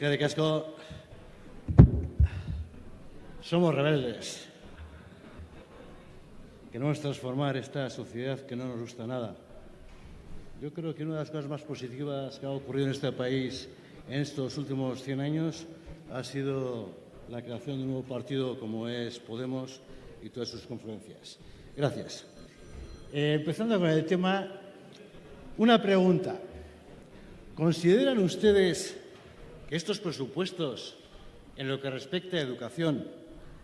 de Casco, somos rebeldes. Queremos transformar esta sociedad que no nos gusta nada. Yo creo que una de las cosas más positivas que ha ocurrido en este país en estos últimos 100 años ha sido la creación de un nuevo partido como es Podemos y todas sus confluencias. Gracias. Eh, empezando con el tema, una pregunta. ¿Consideran ustedes que estos presupuestos, en lo que respecta a educación,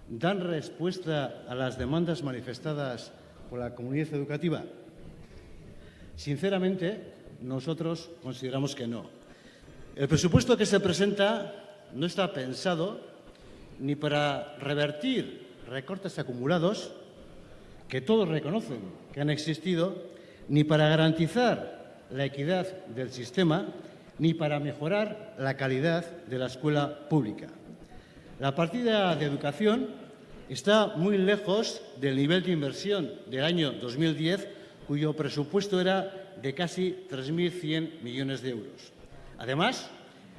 dan respuesta a las demandas manifestadas por la comunidad educativa? Sinceramente, nosotros consideramos que no. El presupuesto que se presenta no está pensado ni para revertir recortes acumulados, que todos reconocen que han existido, ni para garantizar la equidad del sistema, ni para mejorar la calidad de la escuela pública. La partida de educación está muy lejos del nivel de inversión del año 2010, cuyo presupuesto era de casi 3.100 millones de euros. Además,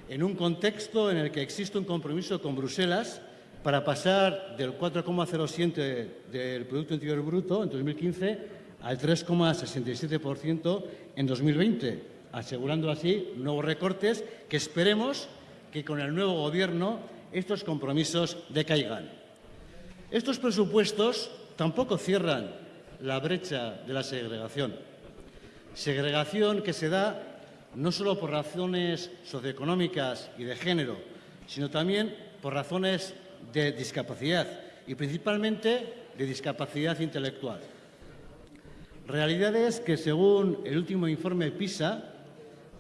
en un contexto en el que existe un compromiso con Bruselas para pasar del 4,07 del Producto Interior Bruto en 2015 al 3,67% en 2020, asegurando así nuevos recortes que esperemos que con el nuevo Gobierno estos compromisos decaigan. Estos presupuestos tampoco cierran la brecha de la segregación. Segregación que se da no solo por razones socioeconómicas y de género, sino también por razones de discapacidad y principalmente de discapacidad intelectual. Realidades que, según el último informe PISA,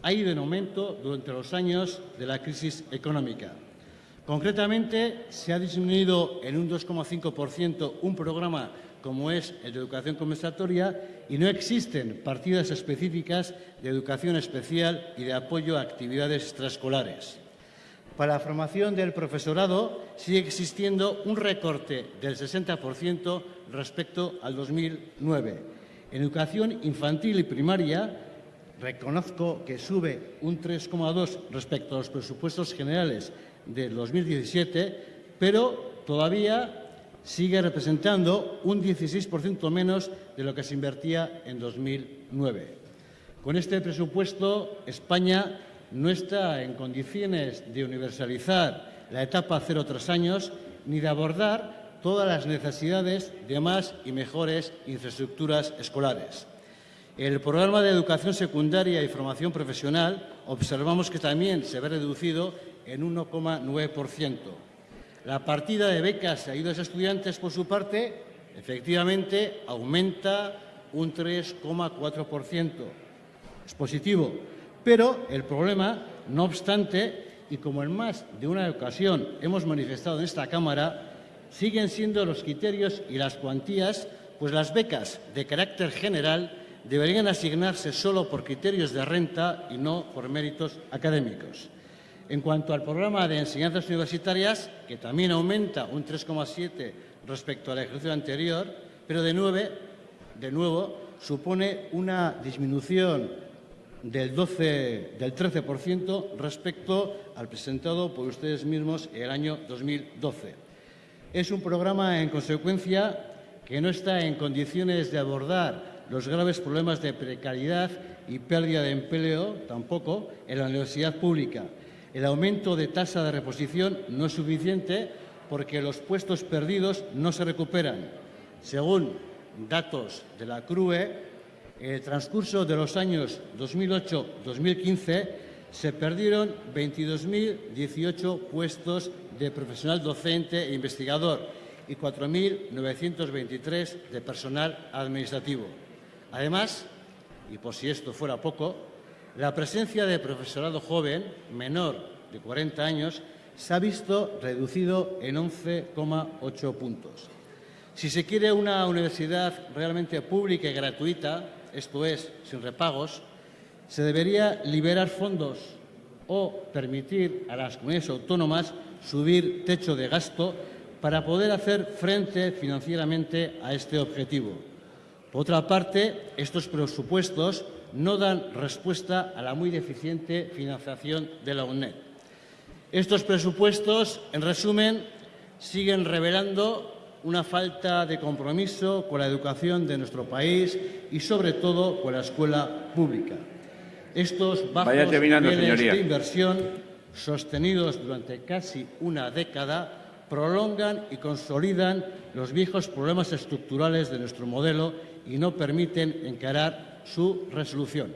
ha ido en aumento durante los años de la crisis económica. Concretamente, se ha disminuido en un 2,5% un programa como es el de educación compensatoria y no existen partidas específicas de educación especial y de apoyo a actividades extraescolares. Para la formación del profesorado sigue existiendo un recorte del 60% respecto al 2009. En educación infantil y primaria reconozco que sube un 3,2 respecto a los presupuestos generales del 2017, pero todavía sigue representando un 16% menos de lo que se invertía en 2009. Con este presupuesto, España no está en condiciones de universalizar la etapa cero tres años ni de abordar todas las necesidades de más y mejores infraestructuras escolares. El programa de educación secundaria y formación profesional observamos que también se ve reducido en 1,9%. La partida de becas y ayudas a estudiantes, por su parte, efectivamente aumenta un 3,4%. Es positivo, pero el problema, no obstante, y como en más de una ocasión hemos manifestado en esta Cámara, siguen siendo los criterios y las cuantías, pues las becas de carácter general deberían asignarse solo por criterios de renta y no por méritos académicos. En cuanto al programa de enseñanzas universitarias, que también aumenta un 3,7 respecto al ejercicio anterior, pero de, de nuevo supone una disminución del, 12, del 13% respecto al presentado por ustedes mismos el año 2012. Es un programa, en consecuencia, que no está en condiciones de abordar los graves problemas de precariedad y pérdida de empleo, tampoco, en la universidad pública. El aumento de tasa de reposición no es suficiente porque los puestos perdidos no se recuperan. Según datos de la CRUE, en el transcurso de los años 2008-2015 se perdieron 22.018 puestos de profesional docente e investigador y 4.923 de personal administrativo. Además, y por si esto fuera poco, la presencia de profesorado joven, menor de 40 años, se ha visto reducido en 11,8 puntos. Si se quiere una universidad realmente pública y gratuita, esto es, sin repagos, se debería liberar fondos o permitir a las comunidades autónomas subir techo de gasto para poder hacer frente financieramente a este objetivo. Por otra parte, estos presupuestos no dan respuesta a la muy deficiente financiación de la UNED. Estos presupuestos, en resumen, siguen revelando una falta de compromiso con la educación de nuestro país y, sobre todo, con la escuela pública. Estos bajos niveles de inversión, sostenidos durante casi una década, prolongan y consolidan los viejos problemas estructurales de nuestro modelo y no permiten encarar su resolución.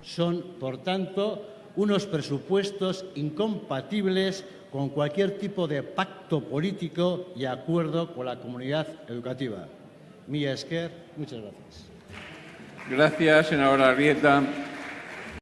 Son, por tanto, unos presupuestos incompatibles con cualquier tipo de pacto político y acuerdo con la comunidad educativa. Milla Esquer, muchas gracias. Gracias, senadora Arrieta.